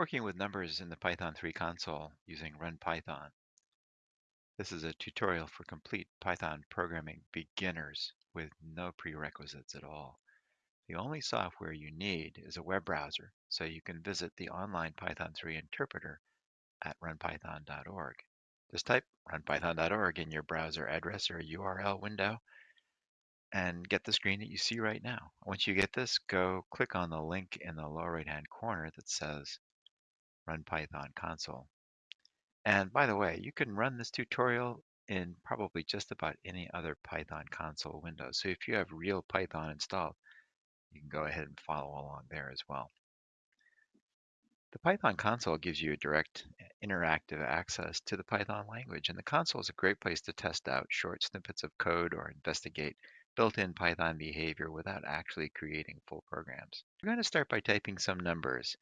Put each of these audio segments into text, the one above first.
Working with numbers in the Python 3 console using RunPython. This is a tutorial for complete Python programming beginners with no prerequisites at all. The only software you need is a web browser, so you can visit the online Python 3 interpreter at runpython.org. Just type runpython.org in your browser address or URL window and get the screen that you see right now. Once you get this, go click on the link in the lower right hand corner that says Run Python console. And by the way, you can run this tutorial in probably just about any other Python console window. So if you have real Python installed, you can go ahead and follow along there as well. The Python console gives you a direct eh, interactive access to the Python language, and the console is a great place to test out short snippets of code or investigate built-in Python behavior without actually creating full programs. We're going to start by typing some numbers.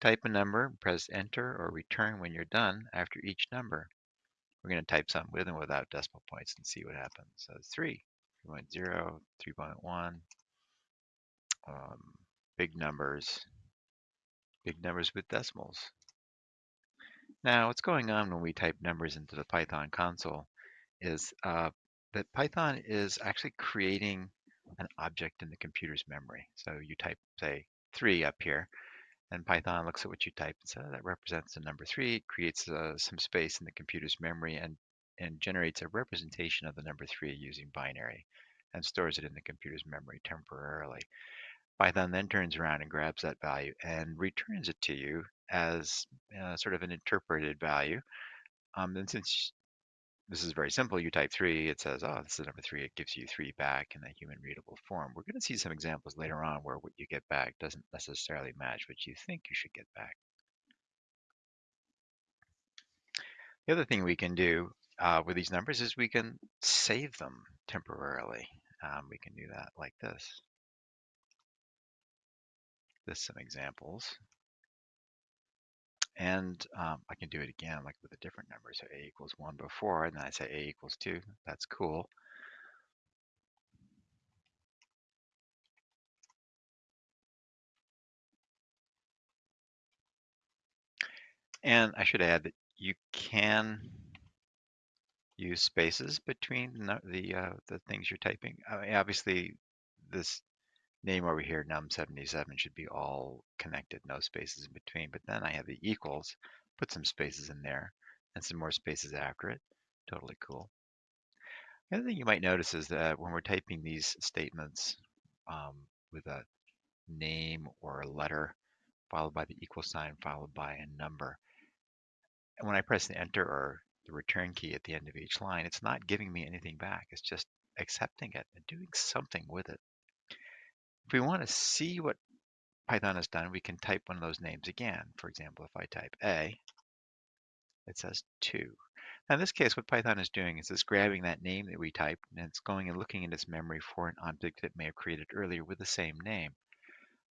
Type a number, press enter or return when you're done after each number. We're going to type some with and without decimal points and see what happens. So 3, 3.0, 3.1, um, big numbers, big numbers with decimals. Now, what's going on when we type numbers into the Python console is uh, that Python is actually creating an object in the computer's memory. So you type, say, 3 up here, and Python looks at what you type and says that represents the number three, creates uh, some space in the computer's memory and, and generates a representation of the number three using binary and stores it in the computer's memory temporarily. Python then turns around and grabs that value and returns it to you as uh, sort of an interpreted value. Um, and since this is very simple. You type three, it says, oh, this is number three. It gives you three back in a human readable form. We're going to see some examples later on where what you get back doesn't necessarily match what you think you should get back. The other thing we can do uh, with these numbers is we can save them temporarily. Um, we can do that like this. This some examples. And um, I can do it again, like with a different number. So a equals 1 before, and then I say a equals 2. That's cool. And I should add that you can use spaces between the uh, the things you're typing. I mean, obviously, this name over here, num77, should be all connected, no spaces in between. But then I have the equals, put some spaces in there, and some more spaces after it. Totally cool. The other thing you might notice is that when we're typing these statements um, with a name or a letter, followed by the equal sign, followed by a number, and when I press the enter or the return key at the end of each line, it's not giving me anything back. It's just accepting it and doing something with it. If we want to see what Python has done, we can type one of those names again. For example, if I type A, it says 2. Now in this case, what Python is doing is it's grabbing that name that we typed and it's going and looking in its memory for an object that it may have created earlier with the same name.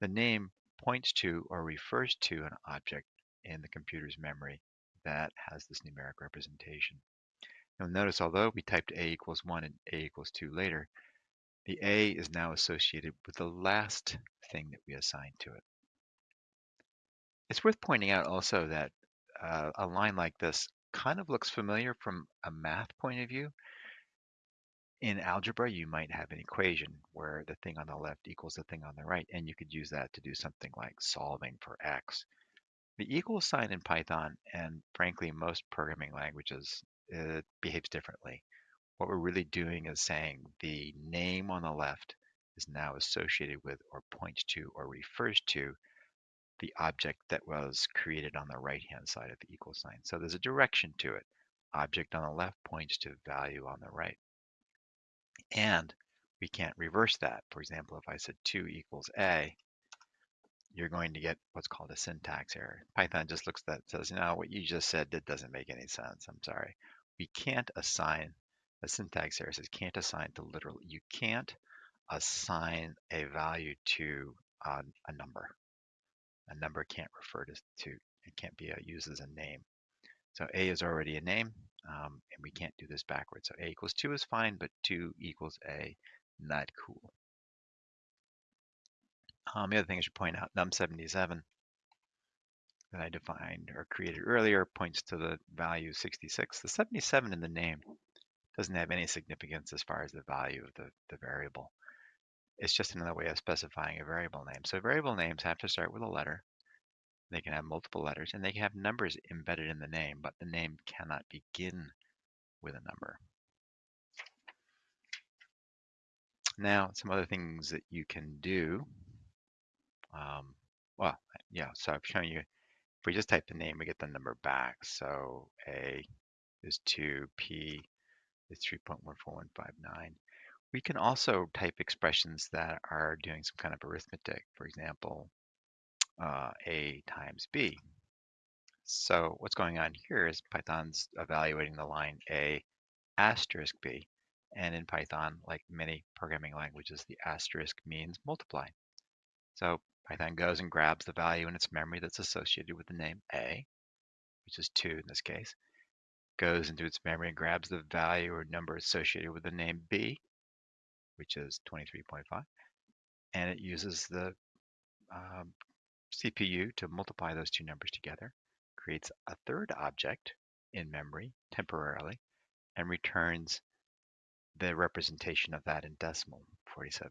The name points to or refers to an object in the computer's memory that has this numeric representation. You'll notice although we typed a equals 1 and a equals 2 later, the A is now associated with the last thing that we assigned to it. It's worth pointing out also that uh, a line like this kind of looks familiar from a math point of view. In algebra, you might have an equation where the thing on the left equals the thing on the right, and you could use that to do something like solving for x. The equal sign in Python, and frankly most programming languages, it behaves differently. What we're really doing is saying the name on the left is now associated with or points to or refers to the object that was created on the right-hand side of the equal sign. So there's a direction to it. Object on the left points to value on the right. And we can't reverse that. For example, if I said 2 equals A, you're going to get what's called a syntax error. Python just looks at that and says, no, what you just said that doesn't make any sense. I'm sorry. We can't assign the syntax error says can't assign to literal. You can't assign a value to uh, a number. A number can't refer to, to it can't be used as a name. So a is already a name, um, and we can't do this backwards. So a equals 2 is fine, but 2 equals a, not cool. Um, the other thing I should point out, num77, that I defined or created earlier points to the value 66. The 77 in the name doesn't have any significance as far as the value of the, the variable. It's just another way of specifying a variable name. So variable names have to start with a letter. They can have multiple letters and they can have numbers embedded in the name, but the name cannot begin with a number. Now, some other things that you can do. Um, well, yeah, so I've shown you, if we just type the name, we get the number back. So A is 2, P is 3.14159. We can also type expressions that are doing some kind of arithmetic. For example, uh, A times B. So what's going on here is Python's evaluating the line A asterisk B. And in Python, like many programming languages, the asterisk means multiply. So Python goes and grabs the value in its memory that's associated with the name A, which is 2 in this case, goes into its memory and grabs the value or number associated with the name B, which is 23.5, and it uses the um, CPU to multiply those two numbers together, creates a third object in memory temporarily, and returns the representation of that in decimal, 47.0.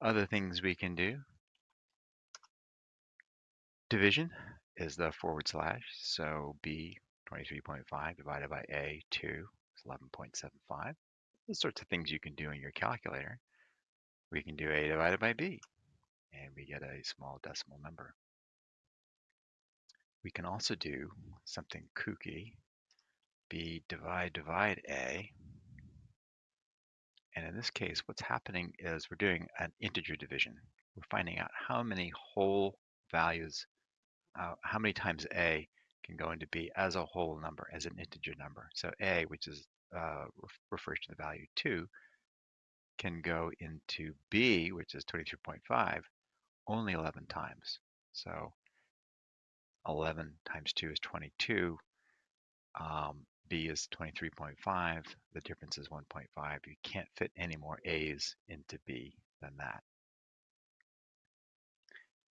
Other things we can do. Division is the forward slash, so B 23.5 divided by A 2 is 11.75. Those sorts of things you can do in your calculator. We can do A divided by B, and we get a small decimal number. We can also do something kooky B divide divide A. And in this case, what's happening is we're doing an integer division. We're finding out how many whole values, uh, how many times A can go into B as a whole number, as an integer number. So A, which is uh, refers to the value 2, can go into B, which is 23.5, only 11 times. So 11 times 2 is 22. Um, B is 23.5. The difference is 1.5. You can't fit any more A's into B than that.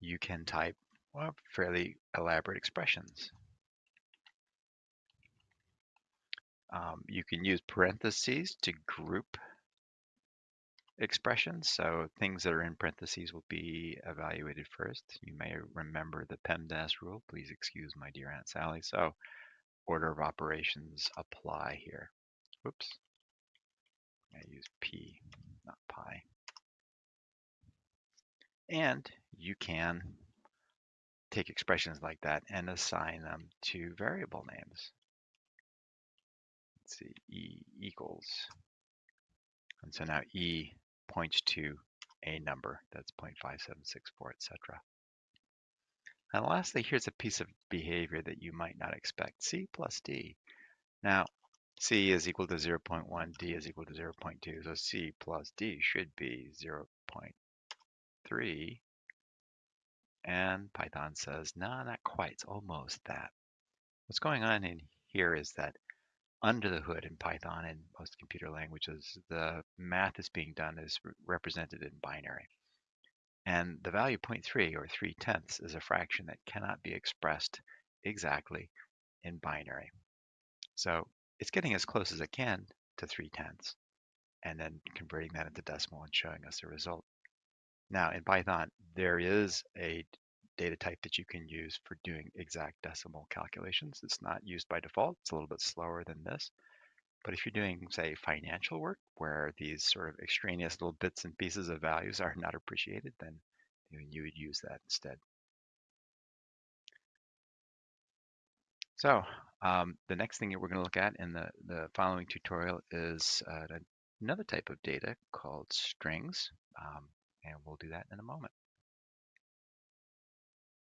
You can type well, fairly elaborate expressions. Um, you can use parentheses to group expressions. So things that are in parentheses will be evaluated first. You may remember the PEMDAS rule. Please excuse my dear Aunt Sally. So order of operations apply here. Oops. I use P, not pi. And you can take expressions like that and assign them to variable names. Let's see, E equals. And so now E points to a number that's 0.5764, etc. And lastly, here's a piece of behavior that you might not expect. C plus D. Now, C is equal to 0.1, D is equal to 0.2, so C plus D should be 0.3. And Python says, no, not quite, it's almost that. What's going on in here is that under the hood in Python and most computer languages, the math that's being done is represented in binary. And the value 0.3 or 3 tenths is a fraction that cannot be expressed exactly in binary. So it's getting as close as it can to 3 tenths and then converting that into decimal and showing us the result. Now in Python, there is a data type that you can use for doing exact decimal calculations. It's not used by default. It's a little bit slower than this. But if you're doing, say, financial work where these sort of extraneous little bits and pieces of values are not appreciated, then you would use that instead. So um, the next thing that we're going to look at in the, the following tutorial is uh, another type of data called strings, um, and we'll do that in a moment.